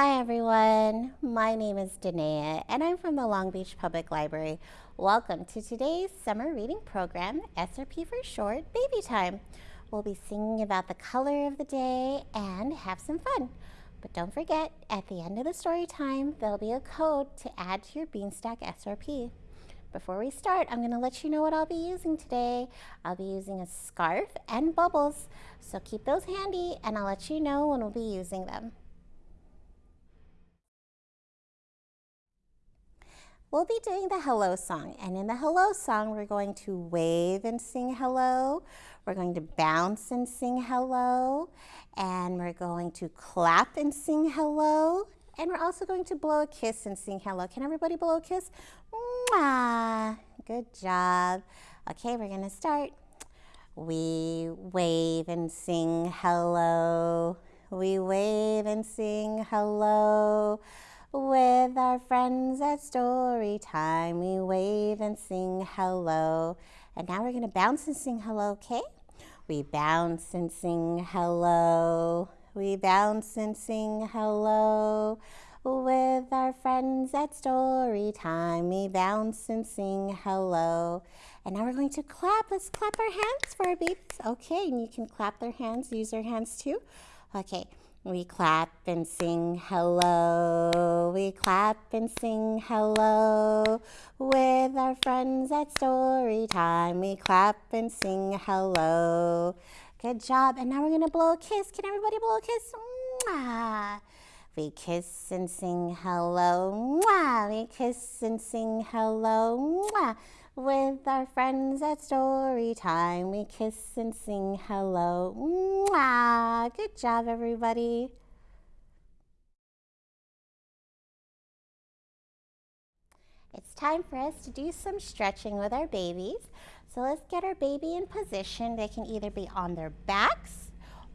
Hi everyone, my name is Danae and I'm from the Long Beach Public Library. Welcome to today's summer reading program, SRP for short, Baby Time. We'll be singing about the color of the day and have some fun. But don't forget, at the end of the story time, there'll be a code to add to your Beanstack SRP. Before we start, I'm going to let you know what I'll be using today. I'll be using a scarf and bubbles, so keep those handy and I'll let you know when we'll be using them. We'll be doing the hello song. And in the hello song, we're going to wave and sing hello. We're going to bounce and sing hello. And we're going to clap and sing hello. And we're also going to blow a kiss and sing hello. Can everybody blow a kiss? Mwah! Good job. Okay, we're going to start. We wave and sing hello. We wave and sing hello. With our friends at story time, we wave and sing hello. And now we're going to bounce and sing hello, okay? We bounce and sing hello. We bounce and sing hello. With our friends at story time, we bounce and sing hello. And now we're going to clap. Let's clap our hands for our babies. Okay, and you can clap their hands, use their hands too. Okay, we clap and sing hello. We clap and sing hello. With our friends at story time, we clap and sing hello. Good job. And now we're going to blow a kiss. Can everybody blow a kiss? Mwah. We kiss and sing hello. Mwah. We kiss and sing hello. Mwah. With our friends at story time, we kiss and sing hello. Mwah! Good job, everybody. It's time for us to do some stretching with our babies. So let's get our baby in position. They can either be on their backs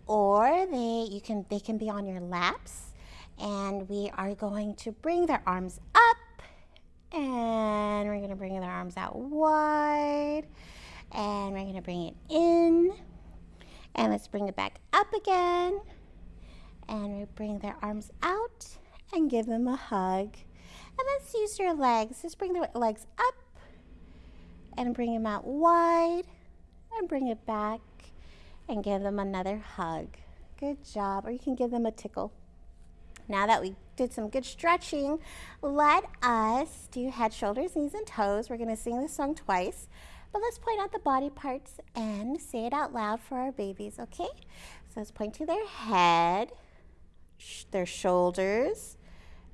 or they, you can, they can be on your laps. And we are going to bring their arms up and we're gonna bring their arms out wide. And we're gonna bring it in. And let's bring it back up again. And we bring their arms out and give them a hug. And let's use your legs. Just bring the legs up and bring them out wide and bring it back and give them another hug. Good job. Or you can give them a tickle. Now that we did some good stretching, let us do head, shoulders, knees, and toes. We're going to sing this song twice, but let's point out the body parts and say it out loud for our babies, okay? So let's point to their head, sh their shoulders,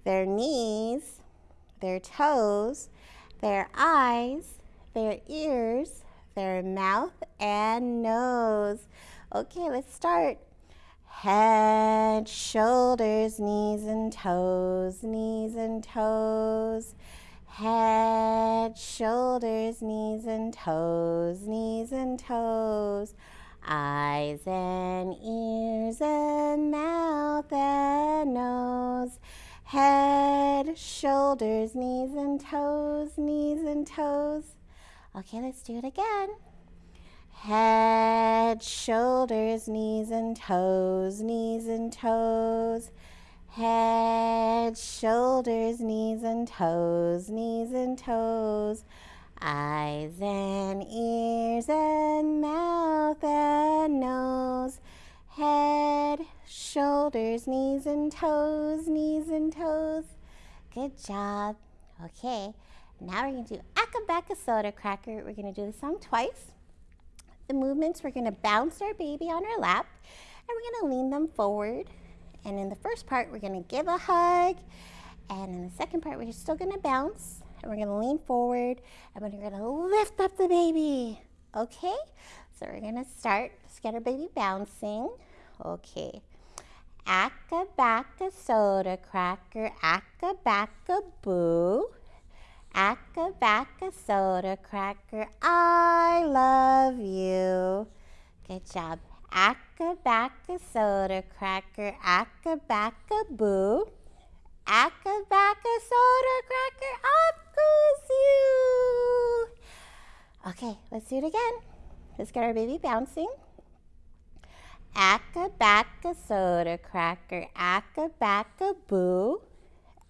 their knees, their toes, their eyes, their ears, their mouth, and nose. Okay, let's start. Head, shoulders, knees and toes, knees and toes. Head, shoulders, knees and toes, knees and toes. Eyes and ears and mouth and nose. Head, shoulders, knees and toes, knees and toes. Okay, let's do it again. Head, shoulders, knees and toes, knees and toes. Head, shoulders, knees and toes, knees and toes. Eyes and ears and mouth and nose. Head, shoulders, knees and toes, knees and toes. Good job. Okay, now we're going to do Acca Soda Cracker. We're going to do the song twice the movements, we're going to bounce our baby on our lap and we're going to lean them forward. And in the first part, we're going to give a hug. And in the second part, we're still going to bounce and we're going to lean forward and we're going to lift up the baby. Okay, so we're going to start. Let's get our baby bouncing. Okay. Acca bacca soda cracker, acca bacca boo. Acca bacca soda cracker, I love you. Good job. Acca bacca soda cracker, acca bacca boo. Acca bacca soda cracker, up goes you. Okay, let's do it again. Let's get our baby bouncing. Acca-bacca soda cracker, acca-bacca boo.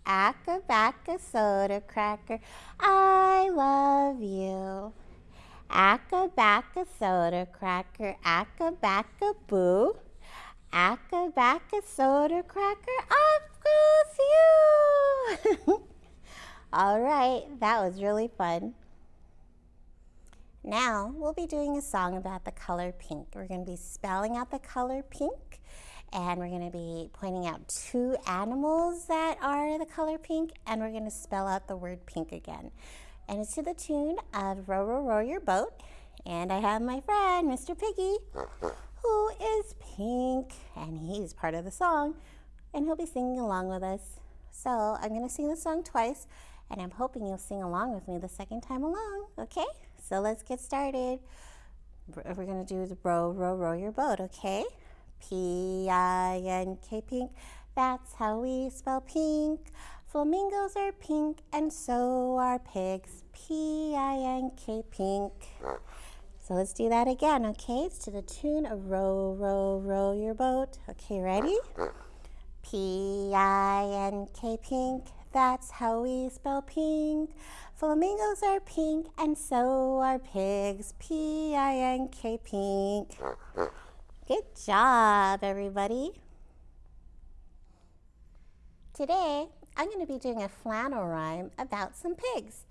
Acca-bacca soda cracker, I love you. Acca-bacca soda cracker, acca-bacca boo. Acca-bacca soda cracker, off goes you. All right, that was really fun. Now we'll be doing a song about the color pink. We're going to be spelling out the color pink and we're going to be pointing out two animals that are the color pink and we're going to spell out the word pink again. And it's to the tune of Row, Row, Row Your Boat. And I have my friend, Mr. Piggy, who is pink and he's part of the song and he'll be singing along with us. So I'm going to sing the song twice and I'm hoping you'll sing along with me the second time along, okay? So let's get started. We're going to do the row, row, row your boat, okay? P-I-N-K, pink. That's how we spell pink. Flamingos are pink and so are pigs. P-I-N-K, pink. So let's do that again, okay? It's to the tune of row, row, row your boat. Okay, ready? P-I-N-K, pink. That's how we spell pink. Flamingos are pink and so are pigs. P-I-N-K pink. Good job, everybody. Today, I'm going to be doing a flannel rhyme about some pigs.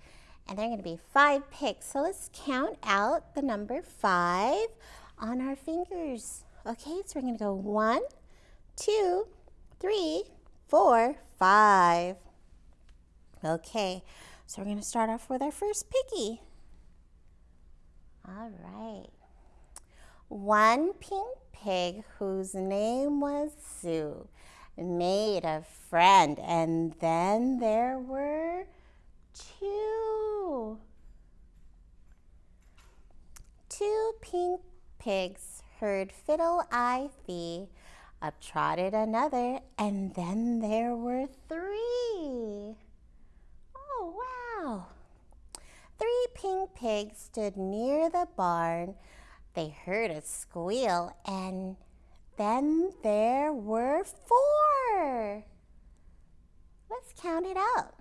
And there are going to be five pigs. So let's count out the number five on our fingers. Okay, so we're going to go one, two, three, four, five. Okay, so we're going to start off with our first piggy. All right. One pink pig whose name was Sue made a friend and then there were two. Two pink pigs heard fiddle I thee. Up trotted another and then there were three. Oh Wow! Three pink pigs stood near the barn. They heard a squeal and then there were four. Let's count it out.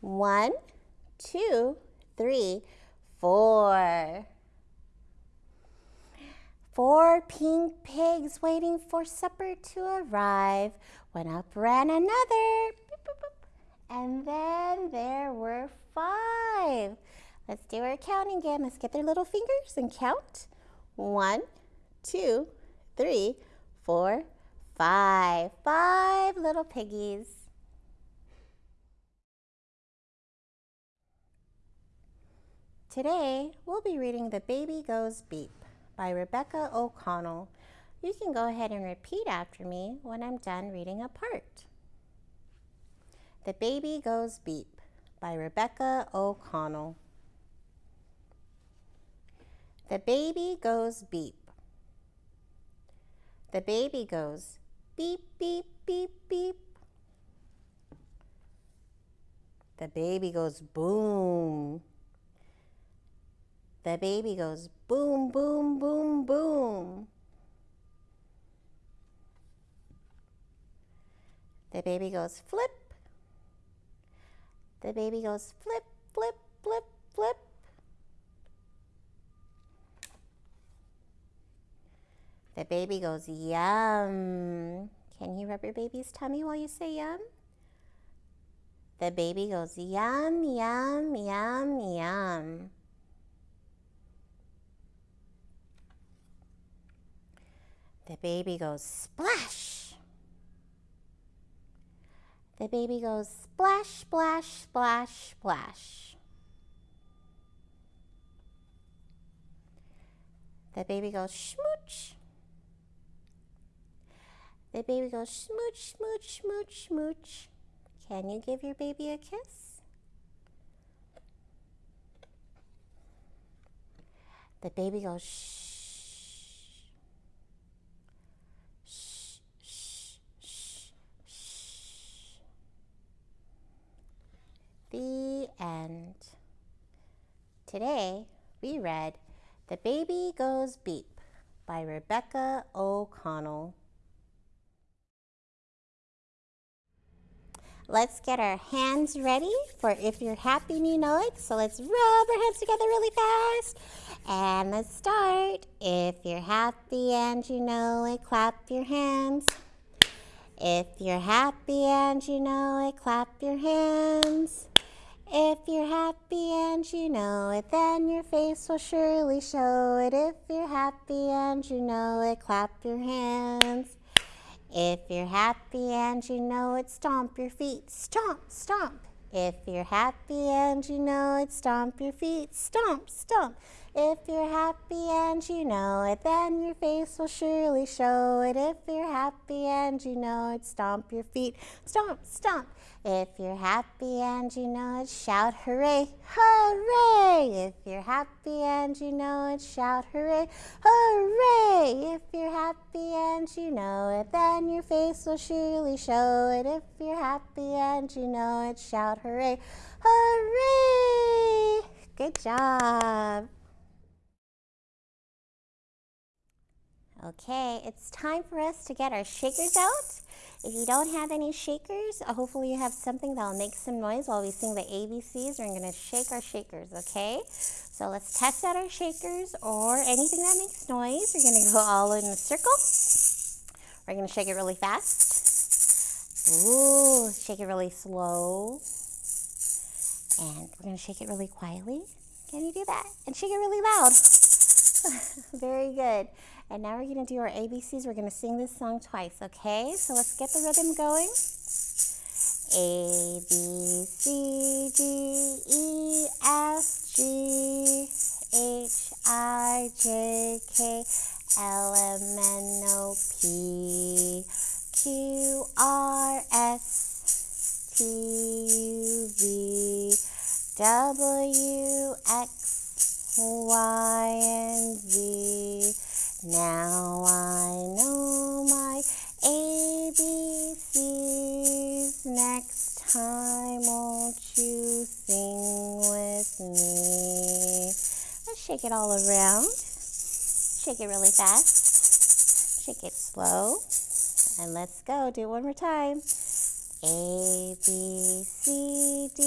One, two, three, four. Four pink pigs waiting for supper to arrive when up ran another and then there were five. Let's do our counting again. Let's get their little fingers and count. One, two, three, four, five. Five little piggies. Today, we'll be reading The Baby Goes Beep by Rebecca O'Connell. You can go ahead and repeat after me when I'm done reading a part. The Baby Goes Beep by Rebecca O'Connell. The baby goes beep. The baby goes beep, beep, beep, beep. The baby goes boom. The baby goes boom, boom, boom, boom. The baby goes flip, the baby goes flip, flip, flip, flip. The baby goes yum. Can you rub your baby's tummy while you say yum? The baby goes yum, yum, yum, yum. The baby goes splash. The baby goes splash, splash, splash, splash. The baby goes smooch. The baby goes smooch, smooch, smooch, smooch. Can you give your baby a kiss? The baby goes shh shh shh. shh. The end. Today we read The Baby Goes Beep by Rebecca O'Connell. Let's get our hands ready for if you're happy and you know it. So let's rub our hands together really fast. And let's start. If you're happy and you know it, clap your hands. If you're happy and you know it, clap your hands. If you're happy and you know it, then your face will surely show it. If you're happy and you know it, clap your hands. If you're happy and you know it, stomp your feet. Stomp, stomp. If you're happy and you know it, stomp your feet. Stomp, stomp. If you're happy and you know it, then your face will surely show it. If you're happy and you know it, stomp your feet. Stomp, stomp. If you're happy and you know it, shout hooray, hooray! If you're happy and you know it, shout hooray, hooray! If you're happy and you know it, then your face will surely show it. If you're happy and you know it, shout hooray, hooray! Good job. Okay, it's time for us to get our shakers out. If you don't have any shakers, uh, hopefully you have something that'll make some noise while we sing the ABCs. We're gonna shake our shakers, okay? So let's test out our shakers or anything that makes noise. We're gonna go all in a circle. We're gonna shake it really fast. Ooh, shake it really slow. And we're gonna shake it really quietly. Can you do that? And shake it really loud. Very good. And now we're going to do our ABCs. We're going to sing this song twice, okay? So let's get the rhythm going. A, B, C, D, E, F, G, H, I, J, K, L, M, N, O, P, Q, R, S, T, U, V, W, X, Y, and Z. Now I know my ABCs. Next time, won't you sing with me? Let's shake it all around. Shake it really fast. Shake it slow. And let's go. Do it one more time. A, B, C, D,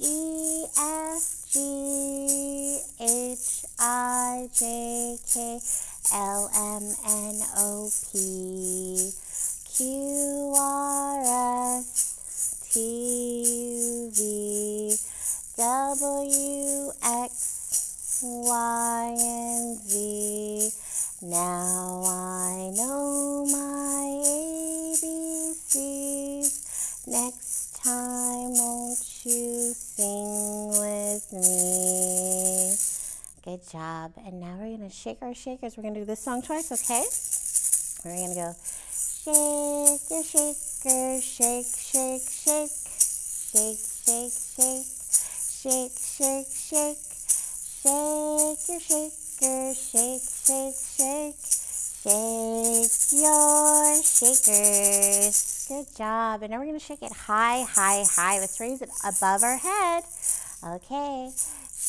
E, F, G, H, I, J, K, L M N O P Q R S T U V W X Y and Z. Now I know my ABCs. Next time, won't you sing with me? Good job. And now we're going to shake our shakers. We're going to do this song twice, okay? We're going to go shake your shaker, shake, shake, shake. Shake, shake, shake. Shake, shake, shake. Shake your shaker, shake, shake, shake. Shake your shakers. Good job. And now we're going to shake it high, high, high. Let's raise it above our head. Okay.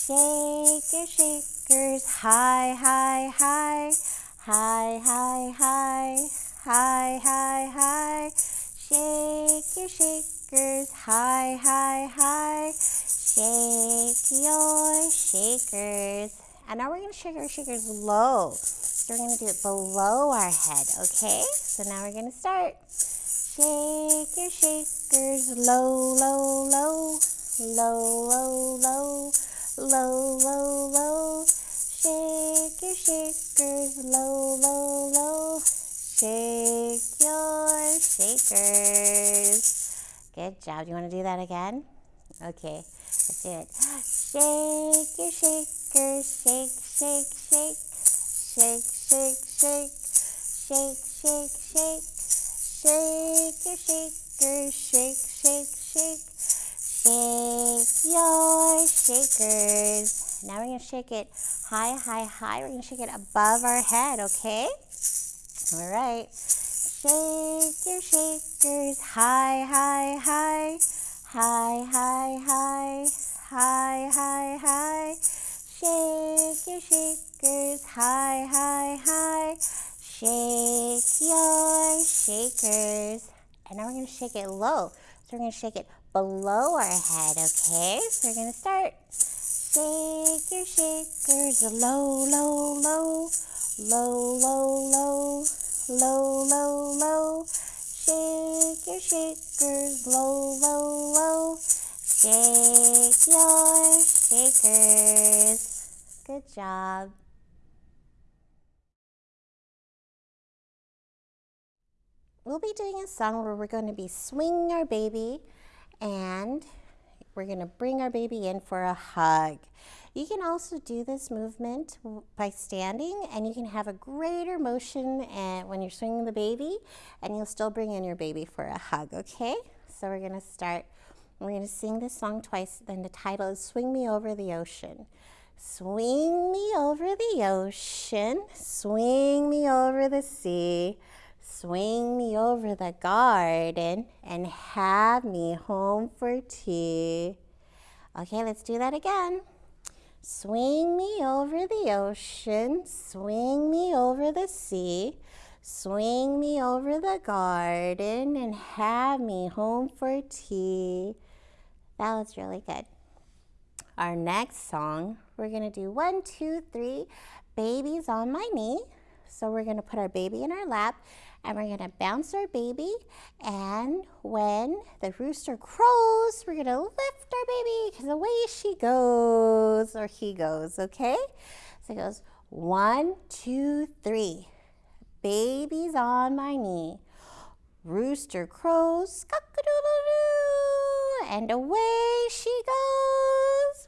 Shake your shakers high, high, high. High, high, high. High, high, high. Shake your shakers high, high, high. Shake your shakers. And now we're going to shake our shakers low. So we're going to do it below our head, okay? So now we're going to start. Shake your shakers low, low, low. Low, low, low low, low, low. Shake your shakers, low, low, low. Shake your shakers. Good job. Do you want to do that again? Okay, let's do it. Shake your shakers, shake, shake, shake. Shake, shake, shake. Shake, shake, shake. Shake your shakers, shake, shake, shake. Shake your shakers. Now we're going to shake it high, high, high. We're going to shake it above our head, okay? All right. Shake your shakers high, high, high. High, high, high. High, high, high. Shake your shakers high, high, high. Shake your shakers. And now we're going to shake it low. We're going to shake it below our head, okay? So we're going to start. Shake your shakers low, low, low. Low, low, low. Low, low, low. Shake your shakers low, low, low. Shake your shakers. Good job. We'll be doing a song where we're going to be swinging our baby and we're going to bring our baby in for a hug. You can also do this movement by standing and you can have a greater motion and when you're swinging the baby and you'll still bring in your baby for a hug, okay? So we're going to start we're going to sing this song twice. Then the title is Swing Me Over the Ocean. Swing me over the ocean, swing me over the sea, swing me over the garden, and have me home for tea. Okay, let's do that again. Swing me over the ocean, swing me over the sea, swing me over the garden, and have me home for tea. That was really good. Our next song, we're to do one, two, three, babies on my knee. So we're to put our baby in our lap and we're to bounce our baby. And when the rooster crows, we're to lift our baby because away she goes or he goes, okay? So it goes one, two, three. Baby's on my knee. Rooster crows, cock-a-doodle-doo, and away she goes.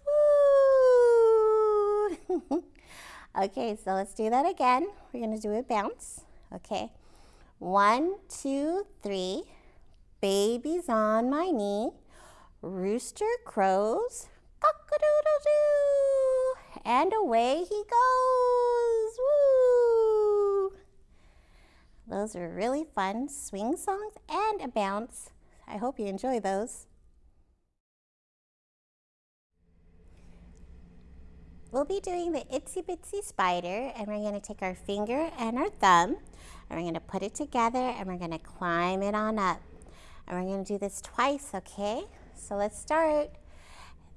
Woo! okay, so let's do that again. We're going to do a bounce. Okay. One, two, three. Baby's on my knee. Rooster crows, cock-a-doodle-doo, and away he goes. Woo! Those are really fun swing songs and a bounce. I hope you enjoy those. We'll be doing the itsy bitsy spider and we're going to take our finger and our thumb and we're going to put it together and we're going to climb it on up. And we're going to do this twice, okay? So let's start.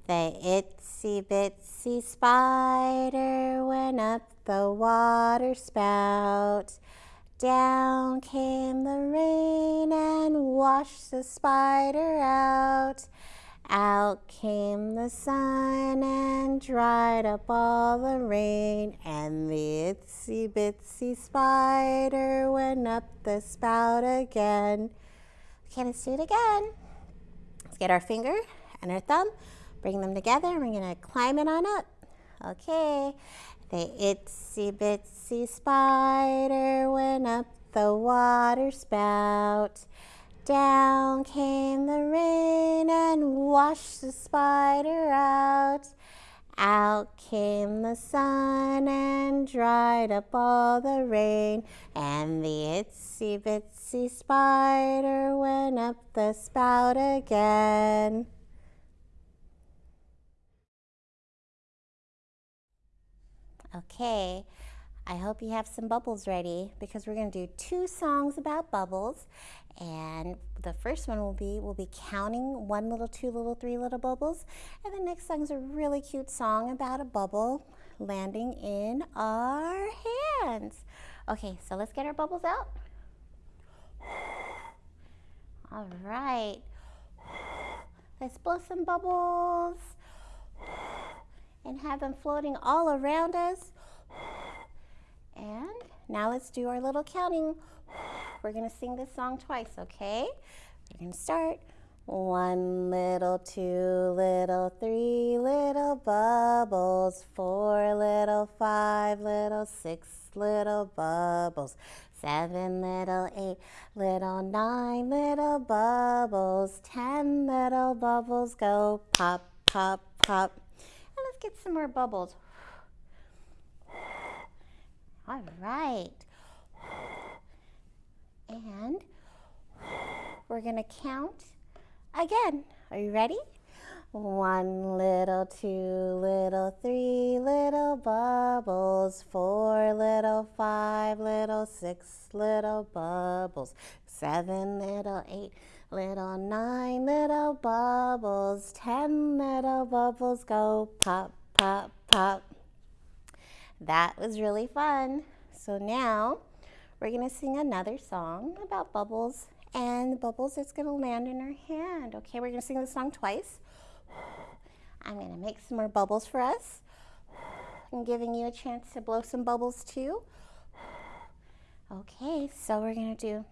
The itsy bitsy spider went up the water spout. Down came the rain and washed the spider out. Out came the sun and dried up all the rain, and the itsy bitsy spider went up the spout again. Okay, let's do it again. Let's get our finger and our thumb, bring them together, and we're gonna climb it on up. Okay, the itsy bitsy spider went up the water spout. Down came the rain and washed the spider out. Out came the sun and dried up all the rain, and the itsy bitsy spider went up the spout again. Okay, I hope you have some bubbles ready because we're going to do two songs about bubbles. And the first one will be, we'll be counting one little, two little, three little bubbles. And the next song is a really cute song about a bubble landing in our hands. Okay, so let's get our bubbles out. All right. Let's blow some bubbles and have them floating all around us. And now let's do our little counting. We're to sing this song twice, okay? We're to start. One little, two little, three little bubbles, four little, five little, six little bubbles, seven little, eight little, nine little bubbles, ten little bubbles go pop, pop, pop. And let's get some more bubbles. All right. And we're going to count again. Are you ready? One little, two little, three little bubbles, four little, five little, six little bubbles, seven little, eight little, nine little bubbles, ten little bubbles go pop, pop, pop. That was really fun. So now we're going to sing another song about bubbles and bubbles is going to land in our hand. Okay, we're going to sing the song twice. I'm going to make some more bubbles for us. I'm giving you a chance to blow some bubbles too. Okay, so we're going to do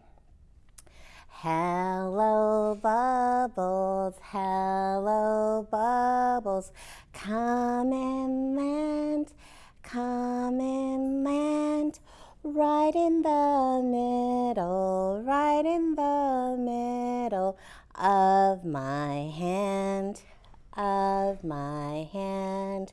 Hello bubbles, hello bubbles, come and land, come and land, right in the middle, right in the middle of my hand of my hand.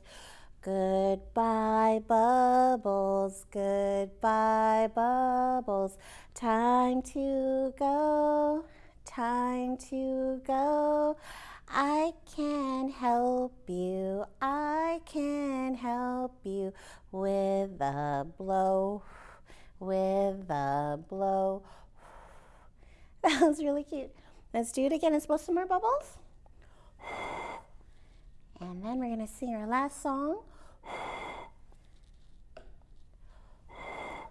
Goodbye, bubbles, goodbye, bubbles. Time to go, time to go. I can help you, I can help you with a blow, with a blow. That was really cute. Let's do it again. Let's blow some more bubbles. And then we're going to sing our last song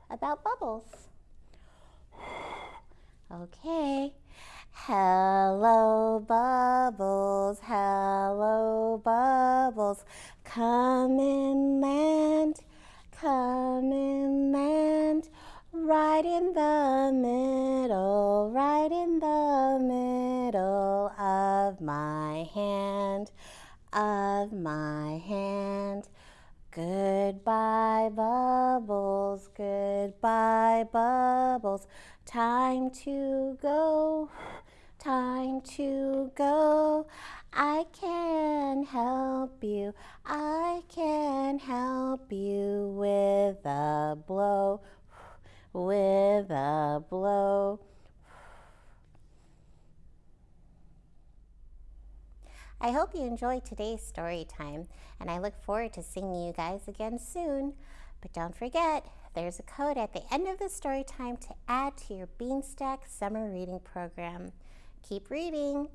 about bubbles. Okay. Hello, bubbles, hello, bubbles, come and land, come and land, right in the middle, right in the middle of my hand of my hand. Goodbye, bubbles, goodbye, bubbles. Time to go, time to go. I can help you, I can help you with a blow, with a blow. I hope you enjoyed today's story time, and I look forward to seeing you guys again soon. But don't forget, there's a code at the end of the story time to add to your Beanstack summer reading program. Keep reading!